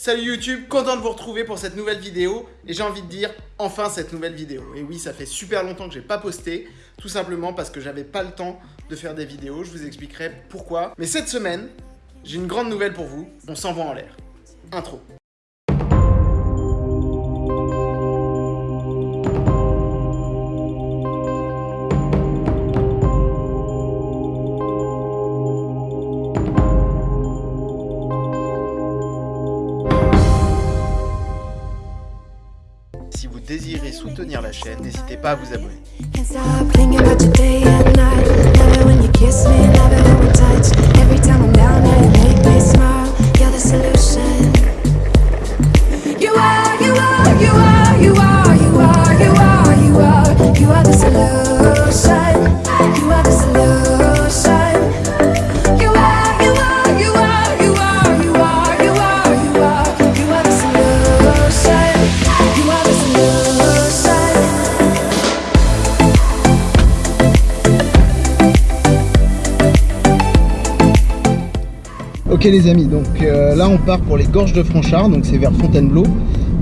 Salut YouTube, content de vous retrouver pour cette nouvelle vidéo et j'ai envie de dire enfin cette nouvelle vidéo. Et oui, ça fait super longtemps que j'ai pas posté, tout simplement parce que j'avais pas le temps de faire des vidéos, je vous expliquerai pourquoi. Mais cette semaine, j'ai une grande nouvelle pour vous, on s'envoie en l'air. Intro. Désirez soutenir la chaîne, n'hésitez pas à vous abonner. You are, you are, you are, you are, you are, you are. You are the solution. Ok les amis, donc euh, là on part pour les gorges de Franchard, donc c'est vers Fontainebleau.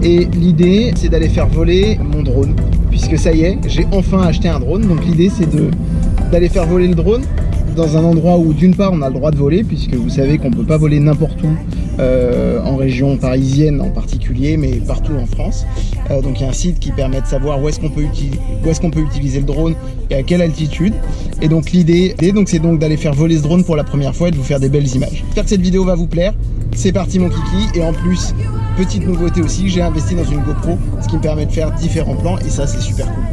Et l'idée c'est d'aller faire voler mon drone, puisque ça y est, j'ai enfin acheté un drone. Donc l'idée c'est d'aller faire voler le drone dans un endroit où d'une part on a le droit de voler, puisque vous savez qu'on peut pas voler n'importe où euh, en région parisienne en particulier, mais partout en France. Euh, donc il y a un site qui permet de savoir où est-ce qu'on peut, est qu'on peut utiliser le drone et à quelle altitude. Et donc l'idée, c'est donc d'aller faire voler ce drone pour la première fois et de vous faire des belles images. J'espère que cette vidéo va vous plaire. C'est parti mon kiki. Et en plus, petite nouveauté aussi, j'ai investi dans une GoPro, ce qui me permet de faire différents plans et ça c'est super cool.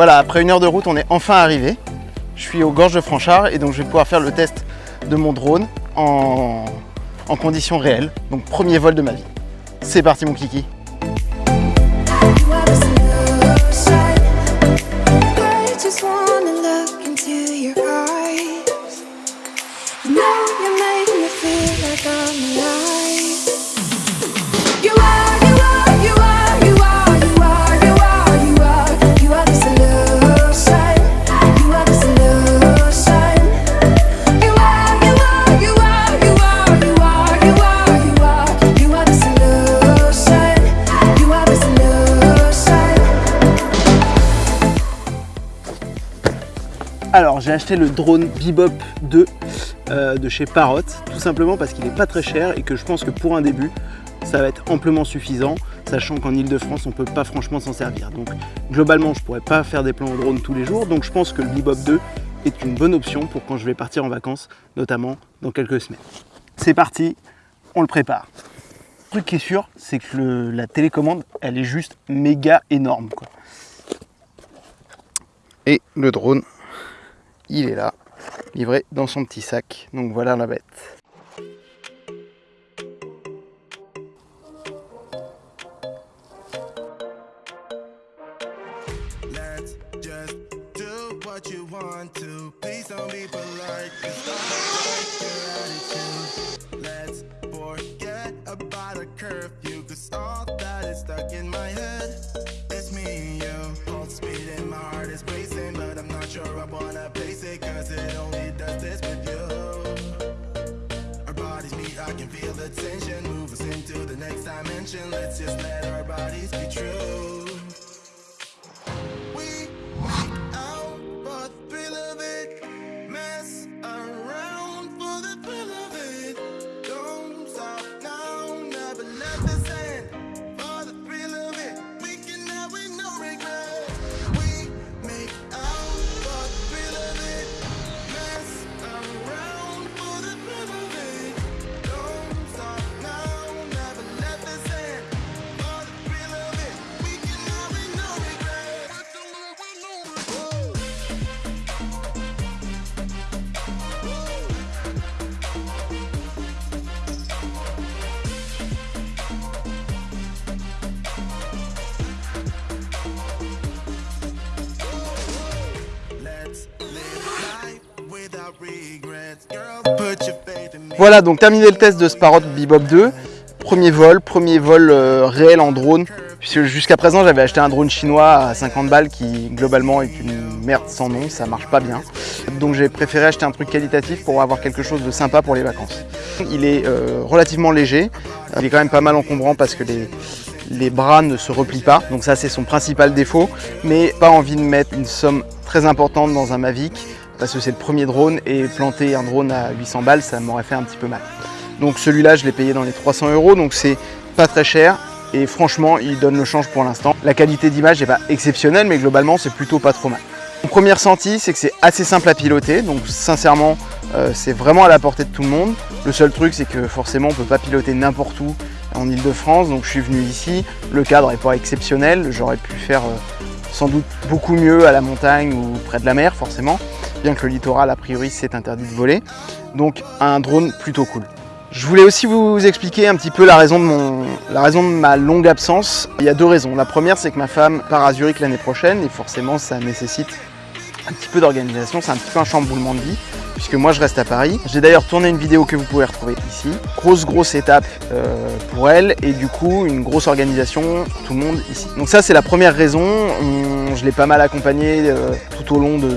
Voilà, après une heure de route, on est enfin arrivé. Je suis aux gorges de Franchard et donc je vais pouvoir faire le test de mon drone en, en conditions réelles. Donc premier vol de ma vie. C'est parti mon kiki. Alors j'ai acheté le drone Bebop 2 euh, de chez Parrot, tout simplement parce qu'il n'est pas très cher et que je pense que pour un début, ça va être amplement suffisant, sachant qu'en Ile-de-France, on peut pas franchement s'en servir. Donc globalement, je pourrais pas faire des plans au drone tous les jours, donc je pense que le Bebop 2 est une bonne option pour quand je vais partir en vacances, notamment dans quelques semaines. C'est parti, on le prépare. Le truc qui est sûr, c'est que la télécommande, elle est juste méga énorme. Et le drone, il est là, livré dans son petit sac. Donc voilà la bête. Let's forget about a curfew. Cause all that is stuck in my head. Place it. Cause it only does this with you. Our bodies meet, I can feel the tension. Move us into the next dimension. Let's just let our bodies be true. Voilà, donc terminé le test de Sparrow Bebop 2. Premier vol, premier vol euh, réel en drone. Jusqu'à présent j'avais acheté un drone chinois à 50 balles qui globalement est une merde sans nom, ça marche pas bien. Donc j'ai préféré acheter un truc qualitatif pour avoir quelque chose de sympa pour les vacances. Il est euh, relativement léger, il est quand même pas mal encombrant parce que les bras ne se replient pas, donc ça c'est son principal défaut, mais pas envie de mettre une somme très importante dans un Mavic parce que c'est le premier drone et planter un drone à 800 balles ça m'aurait fait un petit peu mal. Donc celui-là je l'ai payé dans les 300 euros, donc c'est pas très cher et franchement il donne le change pour l'instant. La qualité d'image n'est pas exceptionnelle mais globalement c'est plutôt pas trop mal. Mon premier ressenti c'est que c'est assez simple à piloter donc sincèrement euh, c'est vraiment à la portée de tout le monde. Le seul truc c'est que forcément on peut pas piloter n'importe où en Ile-de-France donc je suis venu ici. Le cadre n'est pas exceptionnel, j'aurais pu faire euh, sans doute beaucoup mieux à la montagne ou près de la mer forcément bien que le littoral a priori c'est interdit de voler. Donc un drone plutôt cool. Je voulais aussi vous expliquer un petit peu la raison, de ma longue absence. Il y a deux raisons. La première, c'est que ma femme part à Zurich l'année prochaine et forcément, ça nécessite un petit peu d'organisation. C'est un petit peu un chamboulement de vie puisque moi, je reste à Paris. J'ai d'ailleurs tourné une vidéo que vous pouvez retrouver ici. Grosse, grosse étape euh, pour elle et du coup, une grosse organisation tout le monde ici. Donc ça, c'est la première raison. On, je l'ai pas mal accompagnée euh, tout au long de,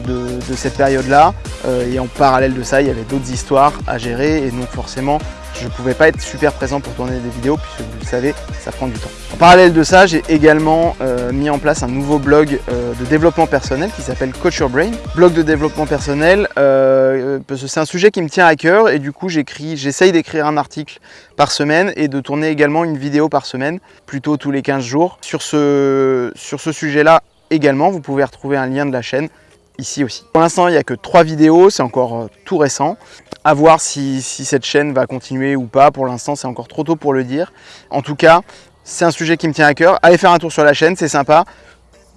cette période-là. Euh, et en parallèle de ça, il y avait d'autres histoires à gérer et donc forcément, je ne pouvais pas être super présent pour tourner des vidéos puisque vous le savez, ça prend du temps. En parallèle de ça, j'ai également euh, mis en place un nouveau blog euh, de développement personnel qui s'appelle Coach Your Brain. Blog de développement personnel, euh, c'est un sujet qui me tient à cœur et du coup j'écris, j'essaye d'écrire un article par semaine et de tourner également une vidéo par semaine, plutôt tous les 15 jours. Sur ce, sur ce sujet-là également, vous pouvez retrouver un lien de la chaîne ici aussi. Pour l'instant, il n'y a que trois vidéos, c'est encore euh, tout récent. À voir si, si, cette chaîne va continuer ou pas. Pour l'instant, c'est encore trop tôt pour le dire. En tout cas, c'est un sujet qui me tient à cœur. Allez faire un tour sur la chaîne, c'est sympa.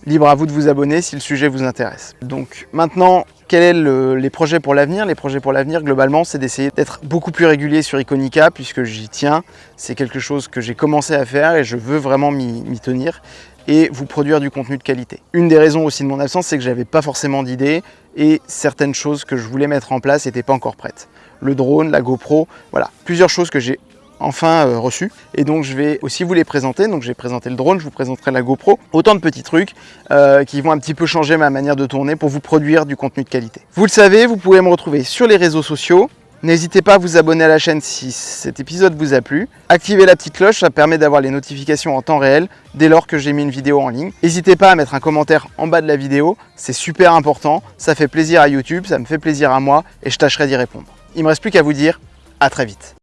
Libre à vous de vous abonner si le sujet vous intéresse. Donc maintenant, quels sont les projets pour l'avenir? Les projets pour l'avenir, globalement, c'est d'essayer d'être beaucoup plus régulier sur Iconica, puisque j'y tiens. C'est quelque chose que j'ai commencé à faire et je veux vraiment m'y tenir et vous produire du contenu de qualité. Une des raisons aussi de mon absence, c'est que j'avais pas forcément d'idées et certaines choses que je voulais mettre en place n'étaient pas encore prêtes. Le drone, la GoPro, voilà, plusieurs choses que j'ai enfin euh, reçues et donc je vais aussi vous les présenter. Donc j'ai présenté le drone, je vous présenterai la GoPro. Autant de petits trucs euh, qui vont un petit peu changer ma manière de tourner pour vous produire du contenu de qualité. Vous le savez, vous pouvez me retrouver sur les réseaux sociaux, N'hésitez pas à vous abonner à la chaîne si cet épisode vous a plu. Activez la petite cloche, ça permet d'avoir les notifications en temps réel dès lors que j'ai mis une vidéo en ligne. N'hésitez pas à mettre un commentaire en bas de la vidéo, c'est super important, ça fait plaisir à YouTube, ça me fait plaisir à moi et je tâcherai d'y répondre. Il ne me reste plus qu'à vous dire à très vite.